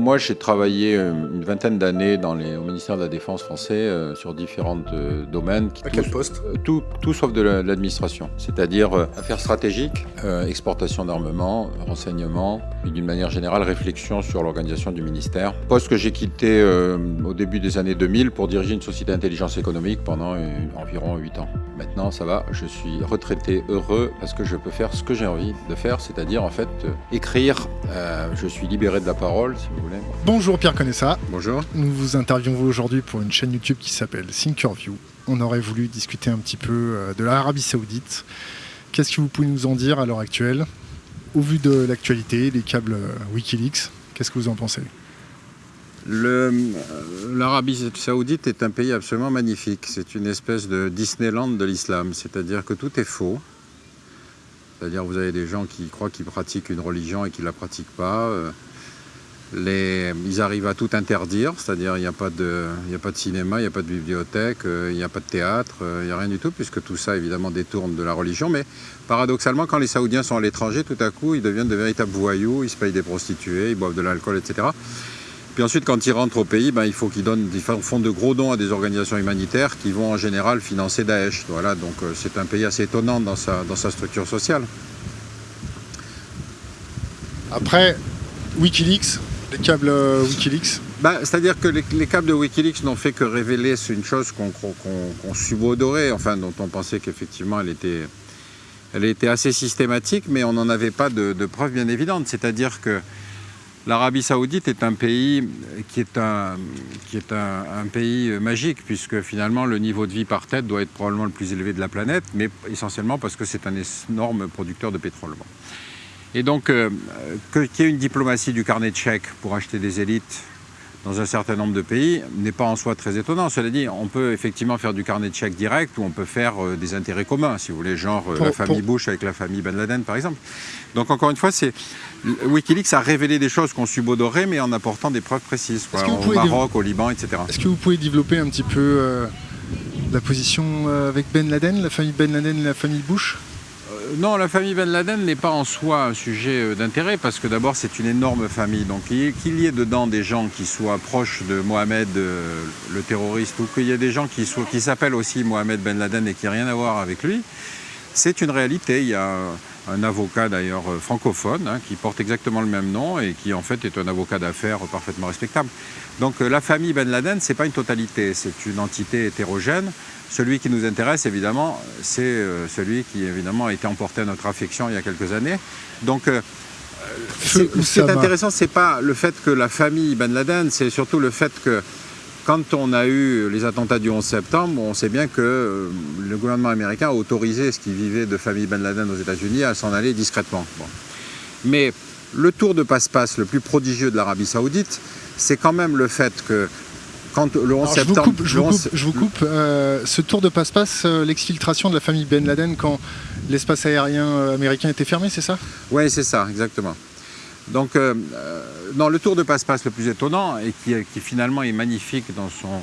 Moi, j'ai travaillé euh, une vingtaine d'années au ministère de la Défense français euh, sur différents euh, domaines. à quel poste? tout, tout, sauf de l'administration, c'est-à-dire affaires stratégiques, exportation d'armement, renseignement, et d'une manière générale, réflexion sur l'organisation du ministère. Poste que j'ai quitté au début des années 2000 pour diriger une société d'intelligence économique pendant environ 8 ans. Maintenant, ça va, je suis retraité heureux parce que je peux faire ce que j'ai envie de faire, c'est-à-dire en fait écrire. je suis libéré de la parole, si vous voulez. Bonjour Pierre Connaissa. Bonjour. Nous vous interviewons aujourd'hui pour une chaîne YouTube qui s'appelle Thinkerview. On aurait voulu discuter un petit peu euh, de l'Arabie Saoudite. Qu'est-ce que vous pouvez nous en dire à l'heure actuelle Au vu de l'actualité, les câbles euh, Wikileaks, qu'est-ce que vous en pensez? Euh, L'Arabie Saoudite est un pays absolument magnifique. C'est une espèce de Disneyland de l'islam, c'est-à-dire que tout est faux. C'est-à-dire vous avez des gens qui croient qu'ils pratiquent une religion et qui ne la pratiquent pas ils arrivent à tout interdire, c'est-à-dire il n'y a, pas de, cinéma, il n'y a pas de bibliothèque, euh, il n'y a pas de théâtre, euh, il n'y a rien du tout, puisque tout ça évidemment détourne de la religion. Mais paradoxalement, quand les Saoudiens sont à l'étranger, tout à coup, ils deviennent de véritables voyous, ils se payent des prostituées, ils boivent de l'alcool, etc. Puis ensuite, quand ils rentrent au pays, ben, il faut qu'ils donnent, font de gros dons à des organisations humanitaires qui vont en général financer Daesh. Donc euh, c'est un pays assez étonnant dans sa structure sociale. Après, Wikileaks, les câbles euh, Wikileaks bah, C'est-à-dire que les, câbles de Wikileaks n'ont fait que révéler une chose qu'on subodorait, enfin dont on pensait qu'effectivement elle était, assez systématique, mais on n'en avait pas de, preuves bien évidentes. C'est-à-dire que l'Arabie Saoudite est un pays qui est un, qui est un, pays magique, puisque finalement le niveau de vie par tête doit être probablement le plus élevé de la planète, mais essentiellement parce que c'est un énorme producteur de pétrole. Et donc, euh, qu'il y ait une diplomatie du carnet de chèques pour acheter des élites dans un certain nombre de pays n'est pas en soi très étonnant. Cela dit, on peut effectivement faire du carnet de chèques direct ou on peut faire euh, des intérêts communs, si vous voulez, genre euh, la famille Bush avec la famille Ben Laden, par exemple. Donc, encore une fois, c'est Wikileaks a révélé des choses qu'on subodorait, mais en apportant des preuves précises, au Maroc, au Liban, etc. Est-ce que vous pouvez développer un petit peu la position avec Ben Laden, la famille Ben Laden et la famille Bush? Non, la famille Ben Laden n'est pas en soi un sujet euh, d'intérêt parce que d'abord c'est une énorme famille. Donc qu'il y ait dedans des gens qui soient proches de Mohamed euh, le terroriste ou qu'il y ait des gens qui s'appellent aussi Mohamed Ben Laden et qui n'ont rien à voir avec lui, c'est une réalité. Il y a un avocat d'ailleurs euh, francophone hein, qui porte exactement le même nom et qui en fait est un avocat d'affaires parfaitement respectable. Donc la famille Ben Laden, ce n'est pas une totalité, c'est une entité hétérogène celui qui nous intéresse, évidemment, c'est euh, celui qui, évidemment, a été emporté à notre affection il y a quelques années. Donc, euh, ce qui est intéressant, ce n'est pas le fait que la famille Ben Laden, c'est surtout le fait que quand on a eu les attentats du 11 septembre, on sait bien que euh, le gouvernement américain a autorisé ce qui vivait de famille Ben Laden aux États-Unis à s'en aller discrètement. Mais le tour de passe-passe le plus prodigieux de l'Arabie saoudite, c'est quand même le fait que quand le 11 septembre. Je vous coupe, euh, ce tour de passe-passe, euh, l'exfiltration de la famille Ben Laden quand l'espace aérien euh, américain était fermé, c'est ça? Oui, c'est ça, exactement. Donc, dans le tour de passe-passe le plus étonnant et qui, finalement est magnifique dans, son,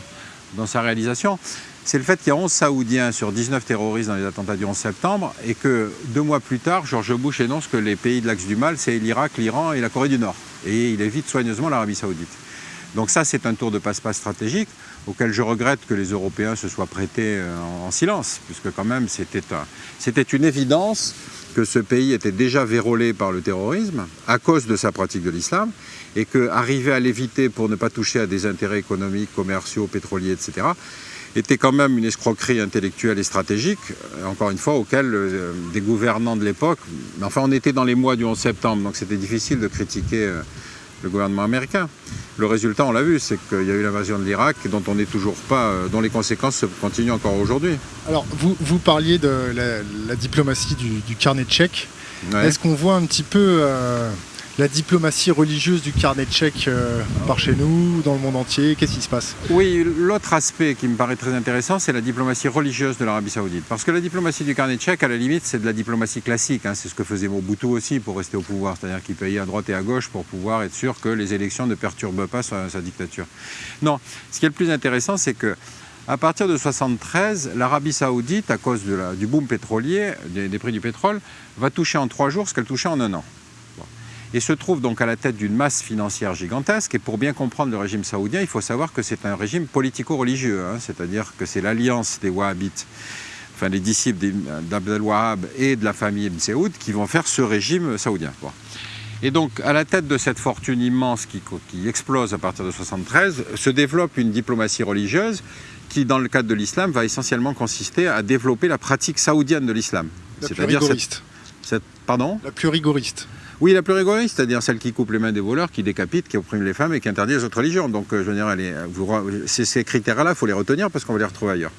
dans sa réalisation, c'est le fait qu'il y a 11 Saoudiens sur 19 terroristes dans les attentats du 11 septembre et que deux mois plus tard, George Bush énonce que les pays de l'axe du mal, c'est l'Irak, l'Iran et la Corée du Nord. Et il évite soigneusement l'Arabie Saoudite. Donc ça, c'est un tour de passe-passe stratégique auquel je regrette que les Européens se soient prêtés euh, en silence, puisque quand même, c'était une évidence que ce pays était déjà vérolé par le terrorisme à cause de sa pratique de l'islam et qu'arriver à l'éviter pour ne pas toucher à des intérêts économiques, commerciaux, pétroliers, etc., était quand même une escroquerie intellectuelle et stratégique, euh, encore une fois, auquel euh, des gouvernants de l'époque, enfin on était dans les mois du 11 septembre, donc c'était difficile de critiquer le gouvernement américain. Le résultat, on l'a vu, c'est qu'il y a eu l'invasion de l'Irak dont on n'est toujours pas, euh, dont les conséquences continuent encore aujourd'hui. Alors, vous, vous parliez de la, diplomatie du, carnet de chèques. Est-ce qu'on voit un petit peu euh, la diplomatie religieuse du carnet de euh, par chez nous, dans le monde entier Qu'est-ce qui se passe? Oui, l'autre aspect qui me paraît très intéressant, c'est la diplomatie religieuse de l'Arabie Saoudite. Parce que la diplomatie du carnet de à la limite, c'est de la diplomatie classique. Hein. C'est ce que faisait Mobutu aussi pour rester au pouvoir. C'est-à-dire qu'il payait à droite et à gauche pour pouvoir être sûr que les élections ne perturbent pas sa, dictature. Non, ce qui est le plus intéressant, c'est que à partir de 1973, l'Arabie saoudite, à cause du boom pétrolier, des, prix du pétrole, va toucher en trois jours ce qu'elle touchait en un an. Et se trouve donc à la tête d'une masse financière gigantesque. Et pour bien comprendre le régime saoudien, il faut savoir que c'est un régime politico-religieux, hein. c'est-à-dire que c'est l'alliance des Wahhabites, enfin les disciples d'Abdel Wahhab et de la famille Ibn Saoud qui vont faire ce régime saoudien. Et donc, à la tête de cette fortune immense qui, qui explose à partir de 1973, se développe une diplomatie religieuse qui, dans le cadre de l'islam, va essentiellement consister à développer la pratique saoudienne de l'islam. C'est-à-dire cette, cette, pardon? La plus rigoriste. Oui, la plus rigoriste, c'est-à-dire celle qui coupe les mains des voleurs, qui décapite, qui opprime les femmes et qui interdit les autres religions. Donc, euh, je veux dire, ces critères-là, il faut les retenir parce qu'on va les retrouver ailleurs.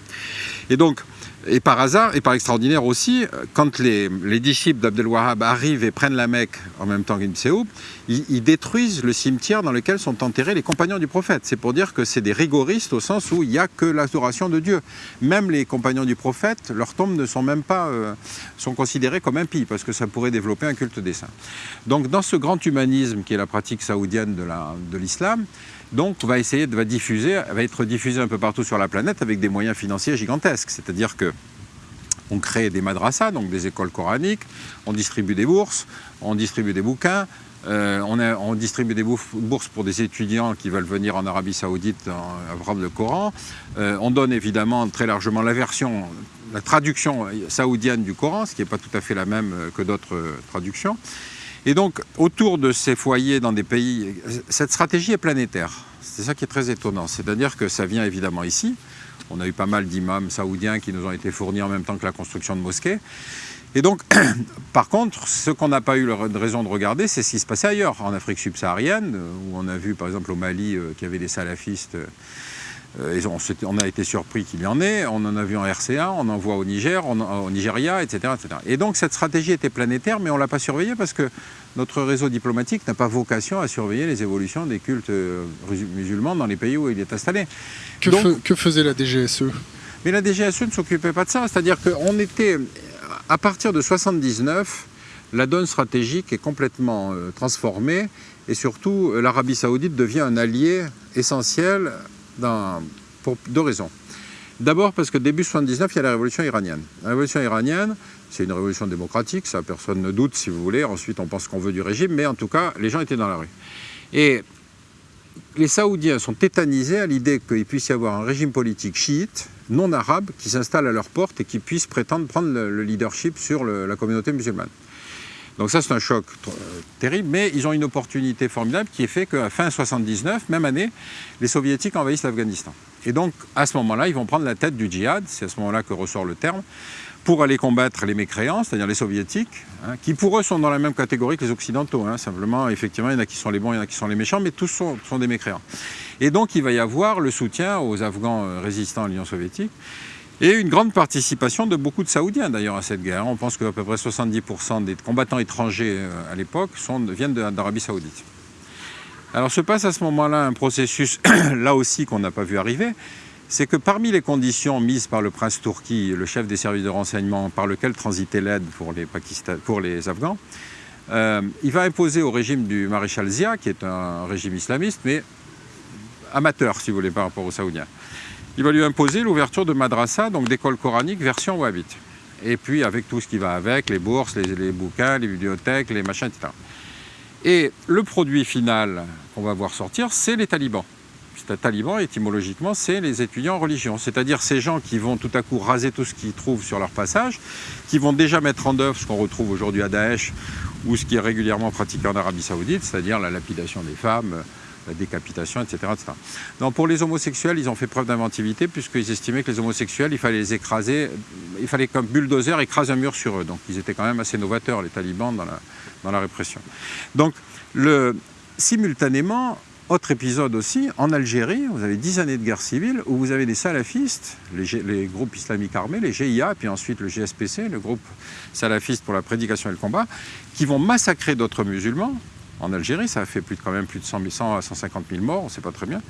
Et donc, et par hasard, et par extraordinaire aussi, quand les, disciples d'Abdel Wahhab arrivent et prennent la Mecque en même temps qu'Ibn Seoub, ils, détruisent le cimetière dans lequel sont enterrés les compagnons du prophète. C'est pour dire que c'est des rigoristes au sens où il n'y a que l'adoration de Dieu. Même les compagnons du prophète, leurs tombes ne sont même pas euh, sont considérées comme impies parce que ça pourrait développer un culte des saints. Donc dans ce grand humanisme qui est la pratique saoudienne de l'islam, donc, va essayer de va diffuser, va être diffusé un peu partout sur la planète avec des moyens financiers gigantesques. C'est-à-dire que on crée des madrasas, donc des écoles coraniques, on distribue des bourses, on distribue des bouquins, euh, on, distribue des bourses pour des étudiants qui veulent venir en Arabie Saoudite apprendre le Coran. Euh, on donne évidemment très largement la version, la traduction saoudienne du Coran, ce qui n'est pas tout à fait la même que d'autres traductions. Et donc, autour de ces foyers dans des pays, cette stratégie est planétaire. C'est ça qui est très étonnant. C'est-à-dire que ça vient évidemment ici. On a eu pas mal d'imams saoudiens qui nous ont été fournis en même temps que la construction de mosquées. Et donc, par contre, ce qu'on n'a pas eu raison de regarder, c'est ce qui se passait ailleurs, en Afrique subsaharienne, où on a vu par exemple au Mali euh, qu'il y avait des salafistes euh, on, a été surpris qu'il y en ait, on en a vu en RCA, on en voit au Niger, au Nigeria, etc., etc. Et donc cette stratégie était planétaire, mais on ne l'a pas surveillée parce que notre réseau diplomatique n'a pas vocation à surveiller les évolutions des cultes euh, musulmans dans les pays où il est installé. Que, faisait la DGSE Mais la DGSE ne s'occupait pas de ça, c'est-à-dire qu'on était, à partir de 79, la donne stratégique est complètement euh, transformée et surtout l'Arabie saoudite devient un allié essentiel pour deux raisons. D'abord parce que début 79, il y a la révolution iranienne. La révolution iranienne, c'est une révolution démocratique, ça personne ne doute si vous voulez. Ensuite, on pense qu'on veut du régime, mais en tout cas, les gens étaient dans la rue. Et les Saoudiens sont tétanisés à l'idée qu'il puisse y avoir un régime politique chiite, non arabe, qui s'installe à leur porte et qui puisse prétendre prendre le, leadership sur la communauté musulmane. Donc ça, c'est un choc euh, terrible, mais ils ont une opportunité formidable qui est fait qu'à fin 79, même année, les soviétiques envahissent l'Afghanistan. Et donc, à ce moment-là, ils vont prendre la tête du djihad, c'est à ce moment-là que ressort le terme, pour aller combattre les mécréants, c'est-à-dire les soviétiques, hein, qui pour eux sont dans la même catégorie que les occidentaux. Hein. simplement, effectivement, il y en a qui sont les bons, il y en a qui sont les méchants, mais tous sont, sont des mécréants. Et donc, il va y avoir le soutien aux Afghans euh, résistants à l'Union soviétique. Et une grande participation de beaucoup de Saoudiens d'ailleurs à cette guerre. On pense qu'à peu près 70% des combattants étrangers euh, à l'époque viennent d'Arabie Saoudite. Alors se passe à ce moment-là un processus, là aussi qu'on n'a pas vu arriver, c'est que parmi les conditions mises par le prince Tourki, le chef des services de renseignement, par lequel transitait l'aide pour les Afghans, euh, il va imposer au régime du maréchal Zia, qui est un régime islamiste, mais amateur, si vous voulez, par rapport aux Saoudiens il va lui imposer l'ouverture de madrasa, donc d'école coranique version wahhabite. Et puis avec tout ce qui va avec, les bourses, les, bouquins, les bibliothèques, les machins, etc. Et le produit final qu'on va voir sortir, c'est les talibans. Les talibans, étymologiquement, c'est les étudiants en religion. C'est-à-dire ces gens qui vont tout à coup raser tout ce qu'ils trouvent sur leur passage, qui vont déjà mettre en œuvre ce qu'on retrouve aujourd'hui à Daesh ou ce qui est régulièrement pratiqué en Arabie Saoudite, c'est-à-dire la lapidation des femmes, la décapitation, etc. Donc pour les homosexuels, ils ont fait preuve d'inventivité puisqu'ils estimaient que les homosexuels, il fallait les écraser, il fallait qu'un bulldozer écrase un mur sur eux. Donc ils étaient quand même assez novateurs, les talibans, dans la, dans la répression. Donc le, simultanément, autre épisode aussi, en Algérie, vous avez dix années de guerre civile où vous avez des salafistes, les, les, groupes islamiques armés, les GIA, puis ensuite le GSPC, le groupe salafiste pour la prédication et le combat, qui vont massacrer d'autres musulmans en Algérie. Ça a fait plus quand même plus de 100 000, à 150 000 morts, on ne sait pas très bien.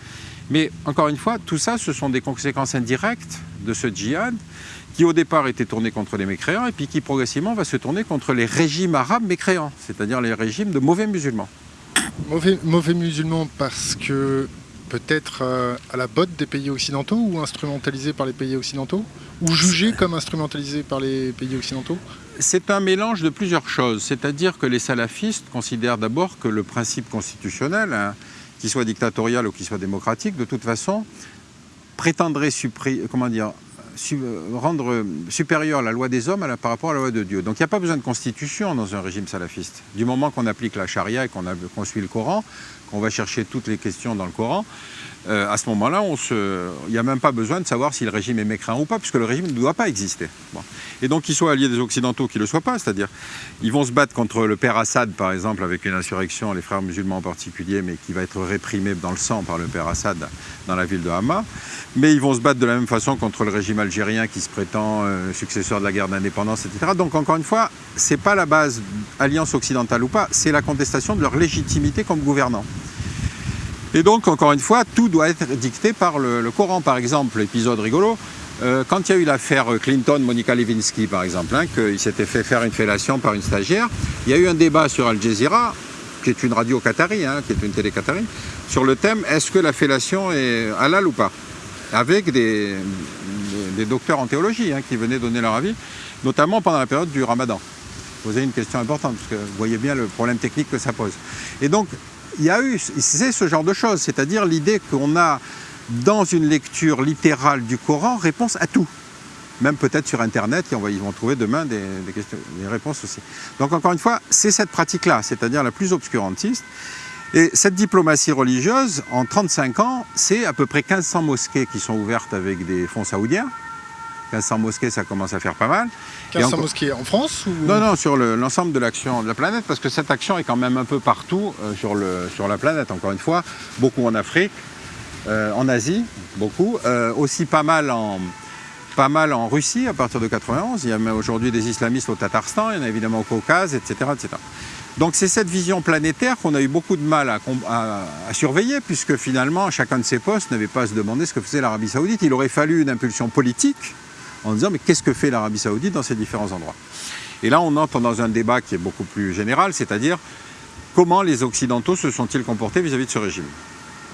Mais encore une fois, tout ça, ce sont des conséquences indirectes de ce djihad qui au départ était tourné contre les mécréants et puis qui progressivement va se tourner contre les régimes arabes mécréants, c'est-à-dire les régimes de mauvais musulmans. Mauvais musulmans parce que peut-être euh, à la botte des pays occidentaux ou instrumentalisé par les pays occidentaux Ou jugé comme instrumentalisé par les pays occidentaux? C'est un mélange de plusieurs choses. C'est-à-dire que les salafistes considèrent d'abord que le principe constitutionnel, hein, qu'il soit dictatorial ou qu'il soit démocratique, de toute façon, prétendrait comment dire, rendre supérieure la loi des hommes par rapport à la loi de Dieu. Donc il n'y a pas besoin de constitution dans un régime salafiste. Du moment qu'on applique la charia et qu'on suit le Coran, qu'on va chercher toutes les questions dans le Coran, euh, à ce moment-là, il n'y a même pas besoin de savoir si le régime est mécréant ou pas, puisque le régime ne doit pas exister. Et donc, qu'ils soient alliés des Occidentaux, qu'ils ne le soient pas, c'est-à-dire, ils vont se battre contre le père Assad, par exemple, avec une insurrection, les frères musulmans en particulier, mais qui va être réprimée dans le sang par le père Assad dans la ville de Hama. Mais ils vont se battre de la même façon contre le régime algérien qui se prétend euh, successeur de la guerre d'indépendance, etc. Donc, encore une fois, ce n'est pas la base alliance occidentale ou pas, c'est la contestation de leur légitimité comme gouvernant. Et donc, encore une fois, tout doit être dicté par le, Coran. Par exemple, épisode rigolo, euh, quand il y a eu l'affaire Clinton-Monica Lewinsky, par exemple, hein, qu'il s'était fait faire une fellation par une stagiaire, il y a eu un débat sur Al Jazeera, qui est une radio qatari, hein, qui est une télé qatari, sur le thème « Est-ce que la fellation est halal ou pas ?» avec des, docteurs en théologie hein, qui venaient donner leur avis, notamment pendant la période du ramadan. Vous avez une question importante, parce que vous voyez bien le problème technique que ça pose. Et donc, il y a eu, c'est ce genre de choses, c'est-à-dire l'idée qu'on a dans une lecture littérale du Coran réponse à tout. Même peut-être sur Internet, ils vont trouver demain des, réponses aussi. Donc encore une fois, c'est cette pratique-là, c'est-à-dire la plus obscurantiste. Et cette diplomatie religieuse, en 35 ans, c'est à peu près 1500 mosquées qui sont ouvertes avec des fonds saoudiens. 1500 mosquées, ça commence à faire pas mal. 1500 mosquées en France ou... Non, non, sur l'ensemble de l'action de la planète, parce que cette action est quand même un peu partout euh, sur, le, sur la planète, encore une fois. Beaucoup en Afrique, euh, en Asie, beaucoup. Euh, aussi pas mal en, pas mal en Russie à partir de 91. Il y a même aujourd'hui des islamistes au Tatarstan, il y en a évidemment au Caucase, etc. etc. Donc c'est cette vision planétaire qu'on a eu beaucoup de mal à, à, surveiller, puisque finalement, chacun de ces postes n'avait pas à se demander ce que faisait l'Arabie Saoudite. Il aurait fallu une impulsion politique en disant mais qu'est-ce que fait l'Arabie Saoudite dans ces différents endroits? Et là, on entre dans un débat qui est beaucoup plus général, c'est-à-dire comment les Occidentaux se sont-ils comportés vis-à-vis de ce régime?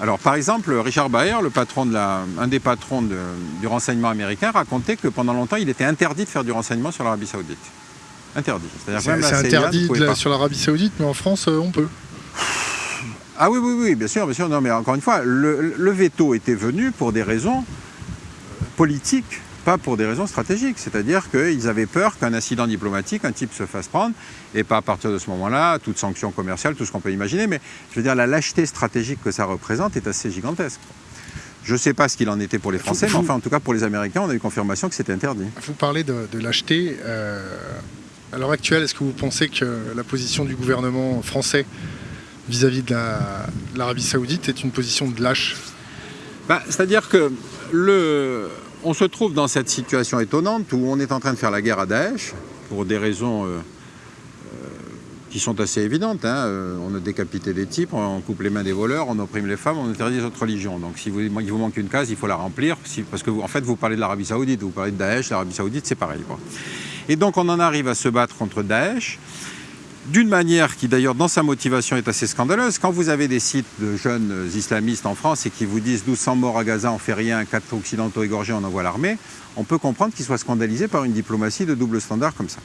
Alors, par exemple, Richard Baer, le patron de la, un des patrons du renseignement américain, racontait que pendant longtemps, il était interdit de faire du renseignement sur l'Arabie Saoudite. Interdit. C'est interdit sur l'Arabie Saoudite, mais en France, euh, on peut. Ah oui, oui, oui, bien sûr, bien sûr. Non, mais encore une fois, le veto était venu pour des raisons politiques pas pour des raisons stratégiques. C'est-à-dire qu'ils avaient peur qu'un incident diplomatique, un type se fasse prendre, et pas à partir de ce moment-là, toute sanction commerciale, tout ce qu'on peut imaginer, mais je veux dire, la lâcheté stratégique que ça représente est assez gigantesque. Je ne sais pas ce qu'il en était pour les Français, mais enfin, en tout cas, pour les Américains, on a eu confirmation que c'était interdit. Vous parlez de, lâcheté. Euh, à l'heure actuelle, est-ce que vous pensez que la position du gouvernement français vis-à-vis de l'Arabie saoudite est une position de lâche? Bah, C'est-à-dire que le, on se trouve dans cette situation étonnante où on est en train de faire la guerre à Daesh pour des raisons euh, euh, qui sont assez évidentes. Hein. Euh, on a décapité des types, on coupe les mains des voleurs, on opprime les femmes, on interdit les autres religions. Donc si vous, il vous manque une case, il faut la remplir, parce que en fait vous parlez de l'Arabie Saoudite, vous parlez de Daesh, l'Arabie Saoudite c'est pareil. Et donc on en arrive à se battre contre Daesh, d'une manière qui d'ailleurs dans sa motivation est assez scandaleuse. Quand vous avez des sites de jeunes islamistes en France et qui vous disent 1200 morts à Gaza, on fait rien, 4 occidentaux égorgés, on envoie l'armée, on peut comprendre qu'ils soient scandalisés par une diplomatie de double standard comme ça.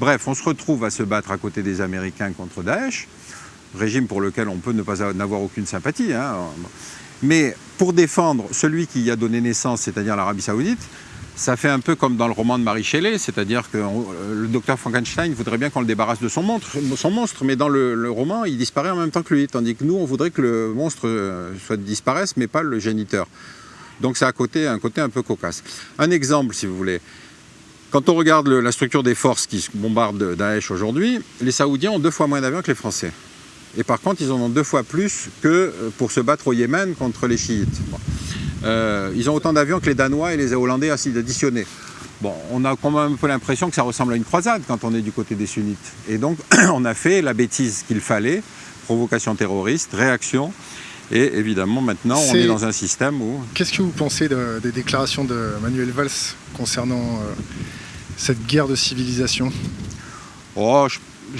Bref, on se retrouve à se battre à côté des Américains contre Daesh, régime pour lequel on peut ne pas avoir aucune sympathie. Hein. Mais pour défendre celui qui y a donné naissance, c'est-à-dire l'Arabie Saoudite, ça fait un peu comme dans le roman de Marie Shelley, c'est-à-dire que euh, le docteur Frankenstein voudrait bien qu'on le débarrasse de son monstre, mais dans le, roman, il disparaît en même temps que lui, tandis que nous, on voudrait que le monstre euh, soit disparaisse, mais pas le géniteur. Donc c'est un côté, un côté un peu cocasse. Un exemple, si vous voulez. Quand on regarde la structure des forces qui bombardent Daesh aujourd'hui, les Saoudiens ont deux fois moins d'avions que les Français. Et par contre, ils en ont deux fois plus que euh, pour se battre au Yémen contre les chiites. Euh, ils ont autant d'avions que les Danois et les Hollandais additionnés. Bon, on a quand même un peu l'impression que ça ressemble à une croisade quand on est du côté des sunnites. Et donc, on a fait la bêtise qu'il fallait, provocation terroriste, réaction, et évidemment, maintenant, on est dans un système où... Qu'est-ce que vous pensez des déclarations de Manuel Valls concernant euh, cette guerre de civilisation? Oh, je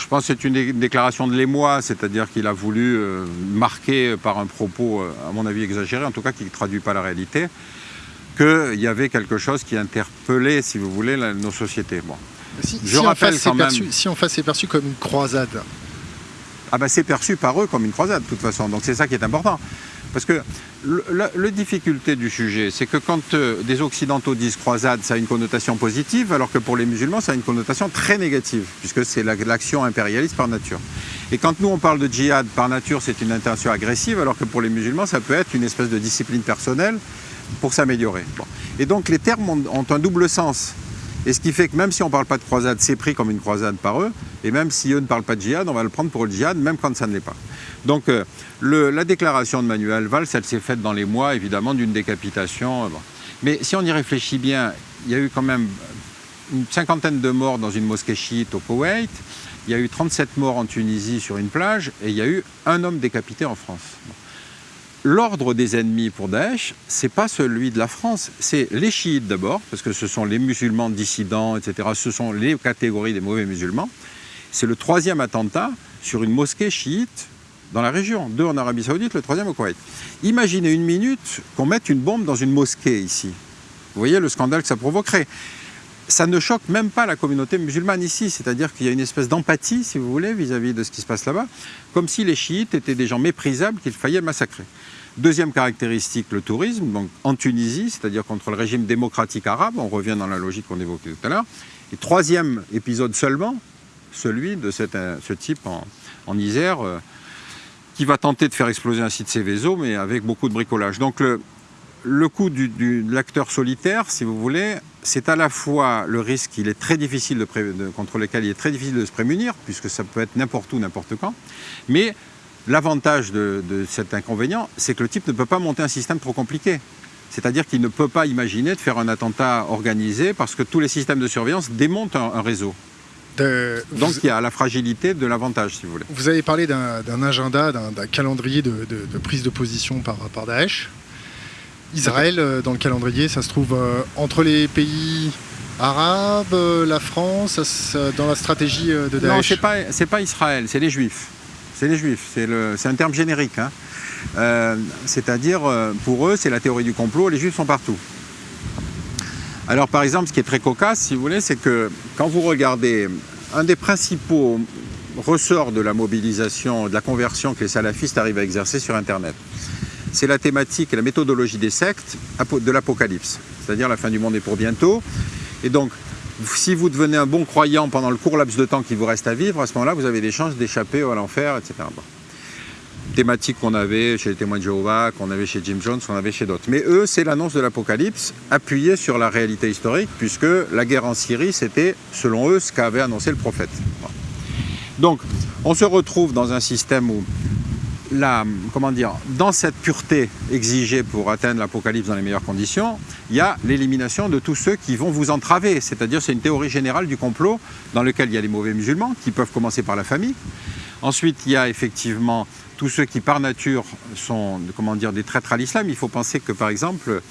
pense que c'est une déclaration de l'émoi, c'est-à-dire qu'il a voulu euh, marquer par un propos, euh, à mon avis exagéré, en tout cas qui ne traduit pas la réalité, qu'il y avait quelque chose qui interpellait, si vous voulez, nos sociétés. Bon. Si, je rappelle quand même... si en face c'est perçu comme une croisade. Ah ben c'est perçu par eux comme une croisade, de toute façon. Donc c'est ça qui est important. Parce que la, difficulté du sujet, c'est que quand euh, des Occidentaux disent croisade, ça a une connotation positive, alors que pour les musulmans, ça a une connotation très négative, puisque c'est l'action impérialiste par nature. Et quand nous, on parle de djihad, par nature, c'est une intention agressive, alors que pour les musulmans, ça peut être une espèce de discipline personnelle pour s'améliorer. Et donc les termes ont un double sens. Et ce qui fait que même si on ne parle pas de croisade, c'est pris comme une croisade par eux. Et même si eux ne parlent pas de djihad, on va le prendre pour le djihad, même quand ça ne l'est pas. Donc euh, la déclaration de Manuel Valls, elle s'est faite dans les mois, évidemment, d'une décapitation. Euh, Mais si on y réfléchit bien, il y a eu quand même une cinquantaine de morts dans une mosquée chiite au Koweït. Il y a eu 37 morts en Tunisie sur une plage. Et il y a eu un homme décapité en France l'ordre des ennemis pour Daesh, c'est pas celui de la France, c'est les chiites d'abord, parce que ce sont les musulmans dissidents, etc. Ce sont les catégories des mauvais musulmans. C'est le troisième attentat sur une mosquée chiite dans la région, deux en Arabie Saoudite, le troisième au Koweït. Imaginez une minute qu'on mette une bombe dans une mosquée ici. Vous voyez le scandale que ça provoquerait ça ne choque même pas la communauté musulmane ici, c'est-à-dire qu'il y a une espèce d'empathie, si vous voulez, vis-à-vis de ce qui se passe là-bas, comme si les chiites étaient des gens méprisables qu'il fallait massacrer. Deuxième caractéristique, le tourisme, donc en Tunisie, c'est-à-dire contre le régime démocratique arabe, on revient dans la logique qu'on évoquait tout à l'heure. Et troisième épisode seulement, celui de euh, ce type en, Isère, euh, qui va tenter de faire exploser un site Céveso, mais avec beaucoup de bricolage. Donc le, coup du, de l'acteur solitaire, si vous voulez, c'est à la fois le risque il est très difficile de, contre lequel il est très difficile de se prémunir, puisque ça peut être n'importe où, n'importe quand, mais l'avantage de, cet inconvénient, c'est que le type ne peut pas monter un système trop compliqué. C'est-à-dire qu'il ne peut pas imaginer de faire un attentat organisé parce que tous les systèmes de surveillance démontent un, réseau. Donc il y a la fragilité de l'avantage, si vous voulez. Vous avez parlé d'un agenda, d'un calendrier de, prise de position par, par Daesh. Israël, euh, dans le calendrier, ça se trouve euh, entre les pays arabes, euh, la France, dans la stratégie de Daesh Non, ce n'est pas, pas Israël, c'est les Juifs. C'est les Juifs, c'est un terme générique. Hein. C'est-à-dire, pour eux, c'est la théorie du complot, les Juifs sont partout. Alors, par exemple, ce qui est très cocasse, si vous voulez, c'est que quand vous regardez un des principaux ressorts de la mobilisation, de la conversion que les salafistes arrivent à exercer sur Internet, c'est la thématique et la méthodologie des sectes de l'Apocalypse, c'est-à-dire la fin du monde est pour bientôt. Et donc, si vous devenez un bon croyant pendant le court laps de temps qui vous reste à vivre, à ce moment-là, vous avez des chances d'échapper à l'enfer, etc. Thématique qu'on avait chez les témoins de Jéhovah, qu'on avait chez Jim Jones, qu'on avait chez d'autres. Mais eux, c'est l'annonce de l'Apocalypse appuyée sur la réalité historique, puisque la guerre en Syrie, c'était, selon eux, ce qu'avait annoncé le prophète. Donc, on se retrouve dans un système où comment dire, dans cette pureté exigée pour atteindre l'apocalypse dans les meilleures conditions, il y a l'élimination de tous ceux qui vont vous entraver. C'est-à-dire, c'est une théorie générale du complot dans lequel il y a les mauvais musulmans, qui peuvent commencer par la famille. Ensuite, il y a effectivement tous ceux qui, par nature, sont comment dire, des traîtres à l'islam. Il faut penser que, par exemple,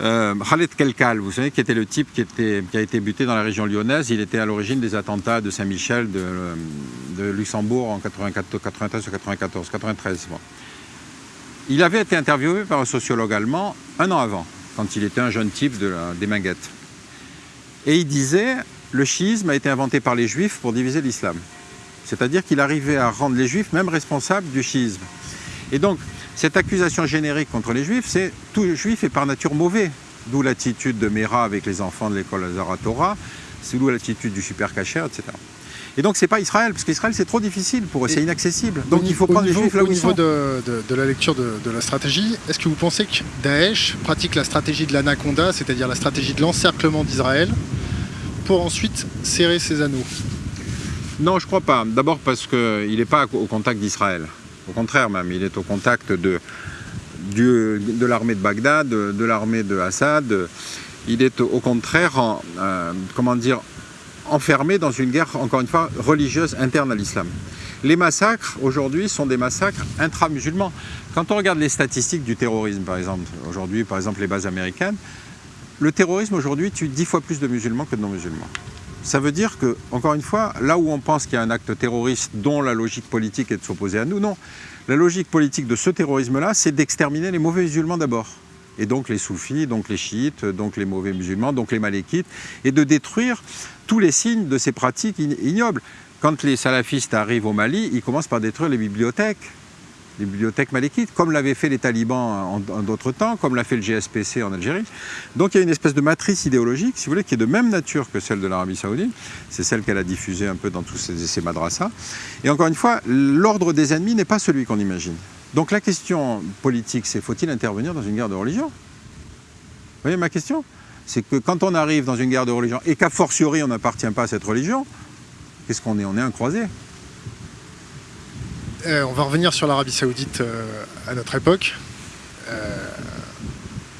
euh, Khaled Kelkal, vous savez, qui était le type qui, a été buté dans la région lyonnaise, il était à l'origine des attentats de Saint-Michel, de, Luxembourg en 94, 93 94, 93. Il avait été interviewé par un sociologue allemand un an avant, quand il était un jeune type de des Minguettes. Et il disait, le schisme a été inventé par les juifs pour diviser l'islam. C'est-à-dire qu'il arrivait à rendre les juifs même responsables du schisme. Et donc, cette accusation générique contre les juifs, c'est tout juif est par nature mauvais. D'où l'attitude de Mera avec les enfants de l'école Zaratora, c'est d'où l'attitude du super cacher, etc. Et donc c'est pas Israël, parce qu'Israël c'est trop difficile pour eux, c'est inaccessible. Donc il faut prendre les juifs là où Au niveau de, la lecture de, la stratégie, est-ce que vous pensez que Daesh pratique la stratégie de l'anaconda, c'est-à-dire la stratégie de l'encerclement d'Israël, pour ensuite serrer ses anneaux? Non, je crois pas. D'abord parce qu'il n'est pas au contact d'Israël. Au contraire même, il est au contact de, l'armée de Bagdad, de, l'armée de Assad. Il est au contraire, euh, enfermé dans une guerre, encore une fois, religieuse interne à l'islam. Les massacres, aujourd'hui, sont des massacres intra-musulmans. Quand on regarde les statistiques du terrorisme, par exemple, aujourd'hui, par exemple, les bases américaines, le terrorisme, aujourd'hui, tue dix fois plus de musulmans que de non-musulmans. Ça veut dire que, encore une fois, là où on pense qu'il y a un acte terroriste dont la logique politique est de s'opposer à nous, non. La logique politique de ce terrorisme-là, c'est d'exterminer les mauvais musulmans d'abord. Et donc les soufis, donc les chiites, donc les mauvais musulmans, donc les malékites, et de détruire tous les signes de ces pratiques ignobles. Quand les salafistes arrivent au Mali, ils commencent par détruire les bibliothèques, les bibliothèques malékites, comme l'avaient fait les talibans en, d'autres temps, comme l'a fait le GSPC en Algérie. Donc il y a une espèce de matrice idéologique, si vous voulez, qui est de même nature que celle de l'Arabie saoudite. C'est celle qu'elle a diffusée un peu dans tous ces, ces. Et encore une fois, l'ordre des ennemis n'est pas celui qu'on imagine. Donc la question politique, c'est faut-il intervenir dans une guerre de religion? Vous voyez ma question? C'est que quand on arrive dans une guerre de religion et qu'a fortiori on n'appartient pas à cette religion, qu'est-ce qu'on est? On est un croisé. Euh, on va revenir sur l'Arabie Saoudite euh, à notre époque. Euh,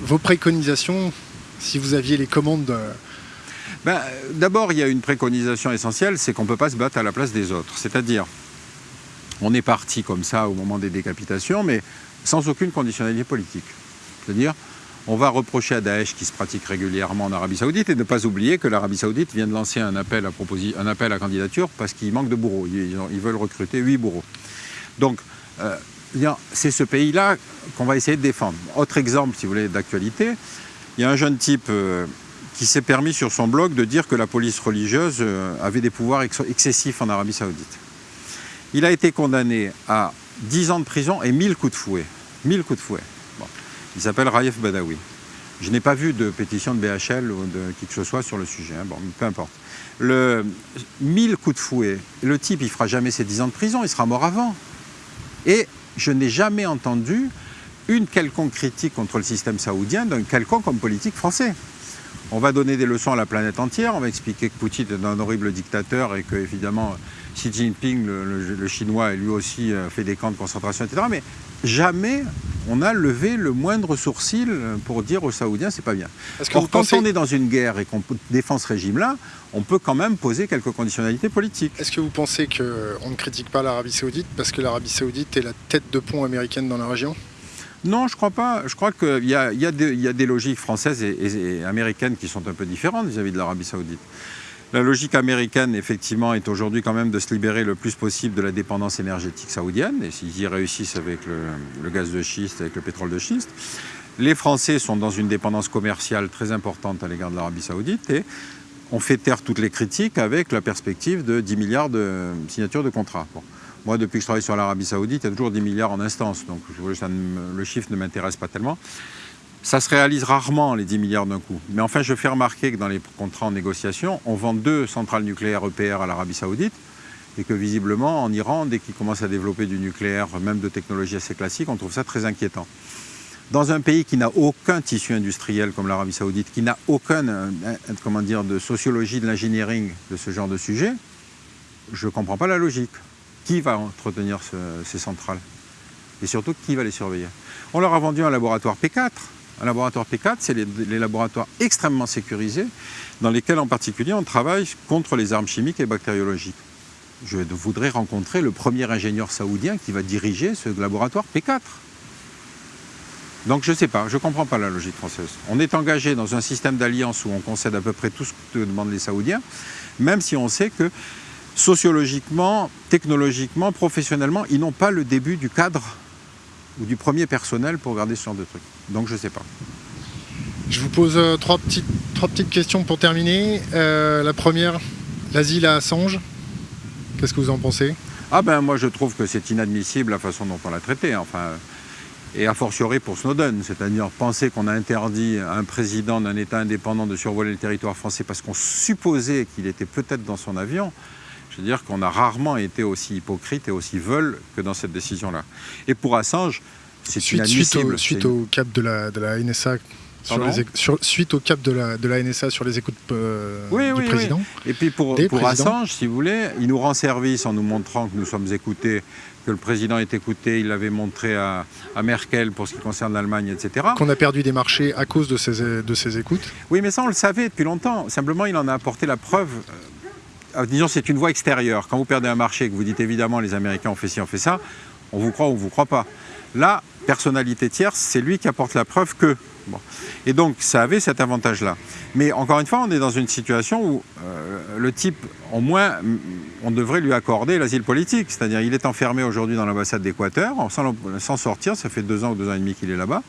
vos préconisations, si vous aviez les commandes ben, D'abord, il y a une préconisation essentielle, c'est qu'on ne peut pas se battre à la place des autres. C'est-à-dire, on est parti comme ça au moment des décapitations, mais sans aucune conditionnalité politique. C'est-à-dire, on va reprocher à Daesh qui se pratique régulièrement en Arabie Saoudite et ne pas oublier que l'Arabie Saoudite vient de lancer un appel à, un appel à candidature parce qu'il manque de bourreaux. Ils, veulent recruter 8 bourreaux. Donc, euh, c'est ce pays-là qu'on va essayer de défendre. Autre exemple, si vous voulez, d'actualité, il y a un jeune type euh, qui s'est permis sur son blog de dire que la police religieuse euh, avait des pouvoirs excessifs en Arabie Saoudite. Il a été condamné à 10 ans de prison et 1000 coups de fouet. 1000 coups de fouet. Il s'appelle Raif Badawi. Je n'ai pas vu de pétition de BHL ou de qui que ce soit sur le sujet. Hein. Bon, peu importe. Le 1000 coups de fouet, le type, il fera jamais ses 10 ans de prison, il sera mort avant. Et je n'ai jamais entendu une quelconque critique contre le système saoudien d'un quelconque homme politique français. On va donner des leçons à la planète entière, on va expliquer que Poutine est un horrible dictateur et que, évidemment, Xi Jinping, le, chinois, lui aussi euh, fait des camps de concentration, etc. Mais jamais on a levé le moindre sourcil pour dire aux Saoudiens c'est pas bien. Or, quand on est dans une guerre et qu'on défend ce régime-là, on peut quand même poser quelques conditionnalités politiques. Est-ce que vous pensez qu'on ne critique pas l'Arabie Saoudite parce que l'Arabie Saoudite est la tête de pont américaine dans la région? Non, je crois pas. Je crois qu'il y, a, des logiques françaises et, américaines qui sont un peu différentes vis à -vis de l'Arabie saoudite. La logique américaine, effectivement, est aujourd'hui quand même de se libérer le plus possible de la dépendance énergétique saoudienne, et s'ils y réussissent avec le, gaz de schiste, avec le pétrole de schiste. Les Français sont dans une dépendance commerciale très importante à l'égard de l'Arabie saoudite, et on fait taire toutes les critiques avec la perspective de 10 milliards de signatures de contrats. Moi, depuis que je travaille sur l'Arabie saoudite, il y a toujours 10 milliards en instance, donc le chiffre ne m'intéresse pas tellement. Ça se réalise rarement, les 10 milliards d'un coup. Mais enfin, je fais remarquer que dans les contrats en négociation, on vend deux centrales nucléaires EPR à l'Arabie saoudite et que visiblement, en Iran, dès qu'ils commencent à développer du nucléaire, même de technologie assez classique, on trouve ça très inquiétant. Dans un pays qui n'a aucun tissu industriel comme l'Arabie saoudite, qui n'a aucun, euh, comment dire, de sociologie de l'engineering de ce genre de sujet, je ne comprends pas la logique. Qui va entretenir ces centrales? Et surtout, qui va les surveiller? On leur a vendu un laboratoire P4 un laboratoire P4, c'est les, laboratoires extrêmement sécurisés dans lesquels en particulier on travaille contre les armes chimiques et bactériologiques. Je voudrais rencontrer le premier ingénieur saoudien qui va diriger ce laboratoire P4. Donc je ne sais pas, je ne comprends pas la logique française. On est engagé dans un système d'alliance où on concède à peu près tout ce que demandent les Saoudiens, même si on sait que sociologiquement, technologiquement, professionnellement, ils n'ont pas le début du cadre ou du premier personnel pour garder ce genre de trucs. Donc je ne sais pas. Je vous pose euh, trois, petites, trois petites questions pour terminer. Euh, la première, l'asile à Assange. Qu'est-ce que vous en pensez? Ah ben moi je trouve que c'est inadmissible la façon dont on l'a traité. Enfin, et a fortiori pour Snowden, c'est-à-dire penser qu'on a interdit à un président d'un État indépendant de survoler le territoire français parce qu'on supposait qu'il était peut-être dans son avion, je veux dire qu'on a rarement été aussi hypocrite et aussi veule que dans cette décision-là. Et pour Assange, c'est suite, suite, au, cap de la, de la NSA sur suite au cap de la, de la NSA sur les écoutes euh, du président. Et puis pour, pour Assange, si vous voulez, il nous rend service en nous montrant que nous sommes écoutés, que le président est écouté, il l'avait montré à, à, Merkel pour ce qui concerne l'Allemagne, etc. Qu'on a perdu des marchés à cause de ces, de ces écoutes Oui, mais ça on le savait depuis longtemps. Simplement, il en a apporté la preuve euh, disons, c'est une voie extérieure. Quand vous perdez un marché et que vous dites évidemment les Américains ont fait ci, ont fait ça, on vous croit ou on vous croit pas. Là, personnalité tierce, c'est lui qui apporte la preuve que Et donc, ça avait cet avantage-là. Mais encore une fois, on est dans une situation où euh, le type, au moins, on devrait lui accorder l'asile politique. C'est-à-dire, il est enfermé aujourd'hui dans l'ambassade d'Équateur, sans, sortir, ça fait deux ans ou deux ans et demi qu'il est là-bas.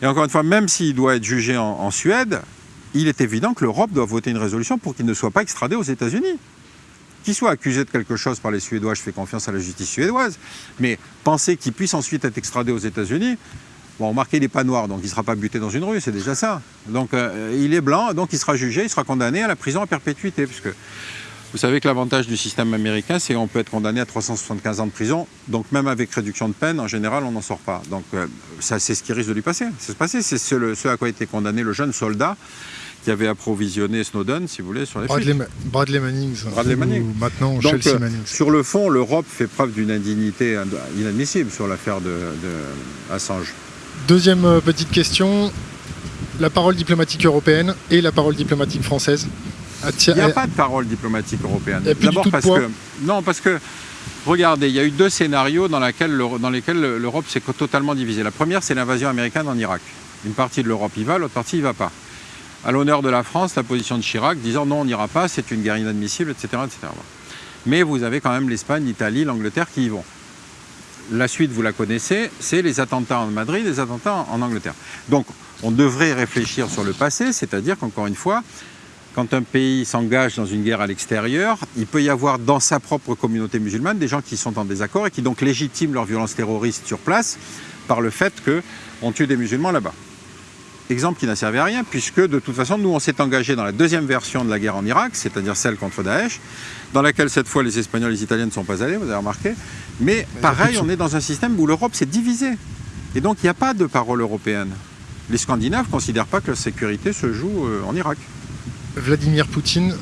Et encore une fois, même s'il doit être jugé en, Suède, il est évident que l'Europe doit voter une résolution pour qu'il ne soit pas extradé aux États-Unis. Qu'il soit accusé de quelque chose par les Suédois, je fais confiance à la justice suédoise. Mais penser qu'il puisse ensuite être extradé aux États-Unis, Bon, remarquez, il n'est pas noir, donc il ne sera pas buté dans une rue, c'est déjà ça. Donc euh, il est blanc, donc il sera jugé, il sera condamné à la prison à perpétuité. Puisque vous savez que l'avantage du système américain, c'est qu'on peut être condamné à 375 ans de prison. Donc même avec réduction de peine, en général, on n'en sort pas. Donc euh, ça, c'est ce qui risque de lui passer. C'est ce, c'est ce, à quoi a été condamné le jeune soldat qui avait approvisionné Snowden, si vous voulez, sur les Bradley, Bradley Manning. Bradley Manning. Maintenant, Chelsea euh, Manning. Sur le fond, l'Europe fait preuve d'une indignité inadmissible sur l'affaire de, de Assange. Deuxième euh, petite question, la parole diplomatique européenne et la parole diplomatique française il n'y a pas de parole diplomatique européenne. D'abord parce que non, parce que regardez, il y a eu deux scénarios dans, lesquels l'Europe s'est totalement divisée. La première, c'est l'invasion américaine en Irak. Une partie de l'Europe y va, l'autre partie y va pas. À l'honneur de la France, la position de Chirac disant non, on n'ira pas, c'est une guerre inadmissible, etc., etc. Mais vous avez quand même l'Espagne, l'Italie, l'Angleterre qui y vont la suite, vous la connaissez, c'est les attentats en Madrid, les attentats en Angleterre. Donc, on devrait réfléchir sur le passé, c'est-à-dire qu'encore une fois, quand un pays s'engage dans une guerre à l'extérieur, il peut y avoir dans sa propre communauté musulmane des gens qui sont en désaccord et qui donc légitiment leur violence terroriste sur place par le fait qu'on tue des musulmans là-bas. Exemple qui n'a servi à rien, puisque de toute façon, nous, on s'est engagé dans la deuxième version de la guerre en Irak, c'est-à-dire celle contre Daesh, dans laquelle cette fois les Espagnols et les Italiens ne sont pas allés, vous avez remarqué. Mais pareil, on est dans un système où l'Europe s'est divisée. Et donc, il n'y a pas de parole européenne. Les Scandinaves ne considèrent pas que la sécurité se joue euh, en Irak. Vladimir Poutine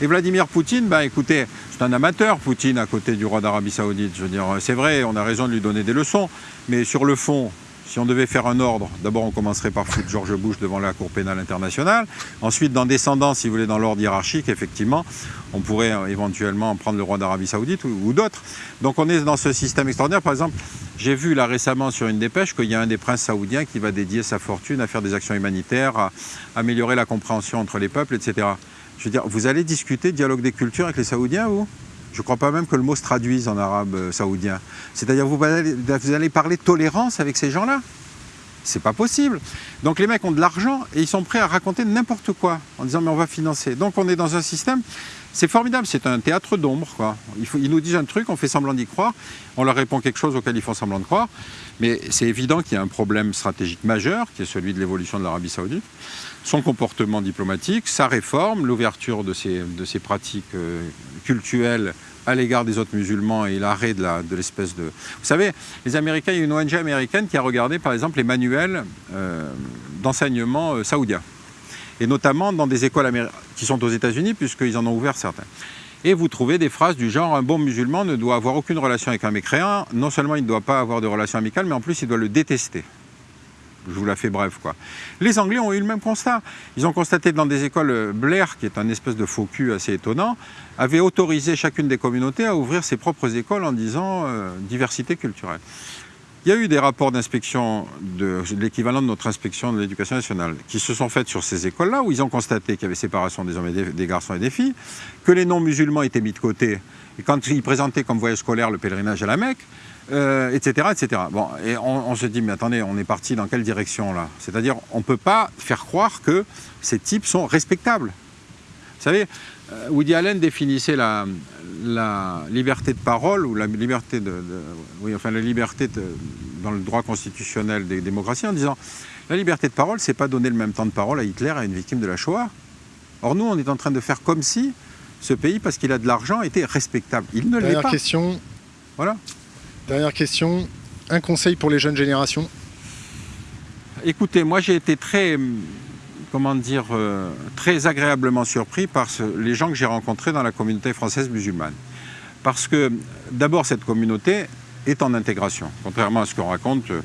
et Vladimir Poutine, bah, écoutez, c'est un amateur, Poutine, à côté du roi d'Arabie Saoudite. Je veux dire, c'est vrai, on a raison de lui donner des leçons, mais sur le fond, si on devait faire un ordre, d'abord on commencerait par foutre George Bush devant la Cour pénale internationale. Ensuite, dans descendant, si vous voulez, dans l'ordre hiérarchique, effectivement, on pourrait euh, éventuellement prendre le roi d'Arabie Saoudite ou, d'autres. Donc on est dans ce système extraordinaire. Par exemple, j'ai vu là récemment sur une dépêche qu'il y a un des princes saoudiens qui va dédier sa fortune à faire des actions humanitaires, à améliorer la compréhension entre les peuples, etc. Je veux dire, vous allez discuter dialogue des cultures avec les Saoudiens, vous? Je ne crois pas même que le mot se traduise en arabe euh, saoudien. C'est-à-dire vous vous allez parler tolérance avec ces gens-là? C'est pas possible. Donc les mecs ont de l'argent et ils sont prêts à raconter n'importe quoi en disant mais on va financer. Donc on est dans un système, c'est formidable, c'est un théâtre d'ombre. Ils nous disent un truc, on fait semblant d'y croire, on leur répond quelque chose auquel ils font semblant de croire. Mais c'est évident qu'il y a un problème stratégique majeur qui est celui de l'évolution de l'Arabie saoudite son comportement diplomatique, sa réforme, l'ouverture de ses, pratiques euh, cultuelles à l'égard des autres musulmans et l'arrêt de l'espèce de, Vous savez, les Américains, il y a une ONG américaine qui a regardé par exemple les manuels euh, d'enseignement euh, saoudiens, et notamment dans des écoles qui sont aux États-Unis, puisqu'ils en ont ouvert certains. Et vous trouvez des phrases du genre un bon musulman ne doit avoir aucune relation avec un mécréant, non seulement il ne doit pas avoir de relation amicale, mais en plus il doit le détester. Je vous la fais bref. Quoi. Les Anglais ont eu le même constat. Ils ont constaté dans des écoles, euh, Blair, qui est un espèce de faux cul assez étonnant, avait autorisé chacune des communautés à ouvrir ses propres écoles en disant euh, diversité culturelle. Il y a eu des rapports d'inspection de, l'équivalent de notre inspection de l'éducation nationale qui se sont faits sur ces écoles-là où ils ont constaté qu'il y avait séparation des hommes et des, garçons et des filles, que les non-musulmans étaient mis de côté. Et quand ils présentaient comme voyage scolaire le pèlerinage à la Mecque, euh, etc. Bon, et on, se dit, mais attendez, on est parti dans quelle direction là? C'est-à-dire, on ne peut pas faire croire que ces types sont respectables. Vous savez, euh, Woody Allen définissait la, la, liberté de parole ou la liberté de, oui, enfin la liberté dans le droit constitutionnel des démocraties en disant la liberté de parole, c'est pas donner le même temps de parole à Hitler à une victime de la Shoah. Or nous, on est en train de faire comme si ce pays, parce qu'il a de l'argent, était respectable. Il ne l'est pas. question. Voilà. Dernière question, un conseil pour les jeunes générations Écoutez, moi j'ai été très, comment dire, euh, très agréablement surpris par les gens que j'ai rencontrés dans la communauté française musulmane. Parce que d'abord cette communauté est en intégration. Contrairement à ce qu'on raconte, euh,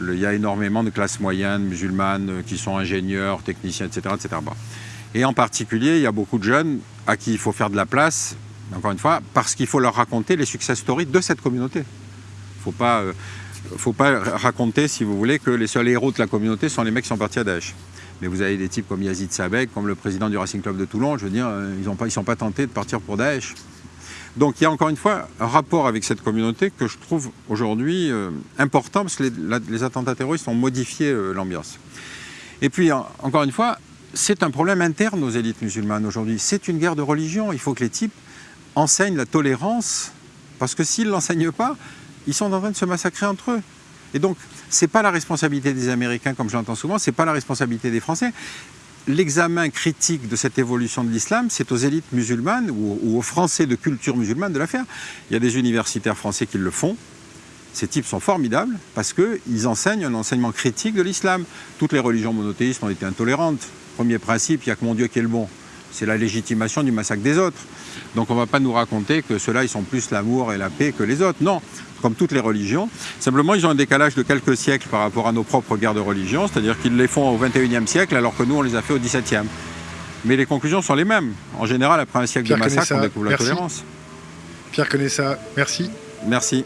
il y a énormément de classes moyennes musulmanes euh, qui sont ingénieurs, techniciens, etc. etc. Et en particulier, il y a beaucoup de jeunes à qui il faut faire de la place, encore une fois, parce qu'il faut leur raconter les success stories de cette communauté faut pas... Euh, faut pas raconter, si vous voulez, que les seuls héros de la communauté sont les mecs qui sont partis à Daesh. Mais vous avez des types comme Yazid Sabek, comme le président du Racing Club de Toulon, je veux dire, euh, ils ne sont pas tentés de partir pour Daesh. Donc il y a encore une fois un rapport avec cette communauté que je trouve aujourd'hui euh, important parce que les, attentats terroristes ont modifié l'ambiance. Et puis encore une fois, c'est un problème interne aux élites musulmanes aujourd'hui. C'est une guerre de religion. Il faut que les types enseignent la tolérance parce que s'ils ne l'enseignent pas, ils sont en train de se massacrer entre eux. Et donc, ce n'est pas la responsabilité des Américains, comme je l'entends souvent, ce n'est pas la responsabilité des Français l'examen critique de cette évolution de l'islam, c'est aux élites musulmanes ou, aux Français de culture musulmane de la faire. Il y a des universitaires français qui le font. Ces types sont formidables parce qu'ils enseignent un enseignement critique de l'islam. Toutes les religions monothéistes ont été intolérantes. Premier principe, il n'y a que mon Dieu qui est le bon. C'est la légitimation du massacre des autres. Donc on ne va pas nous raconter que ceux-là, ils sont plus l'amour et la paix que les autres. Non, comme toutes les religions. Simplement, ils ont un décalage de quelques siècles par rapport à nos propres guerres de religion, c'est-à-dire qu'ils les font au XXIe siècle alors que nous, on les a fait au XVIIe. Mais les conclusions sont les mêmes. En général, après un siècle de massacre, on découvre la tolérance. Pierre ça. merci. Merci.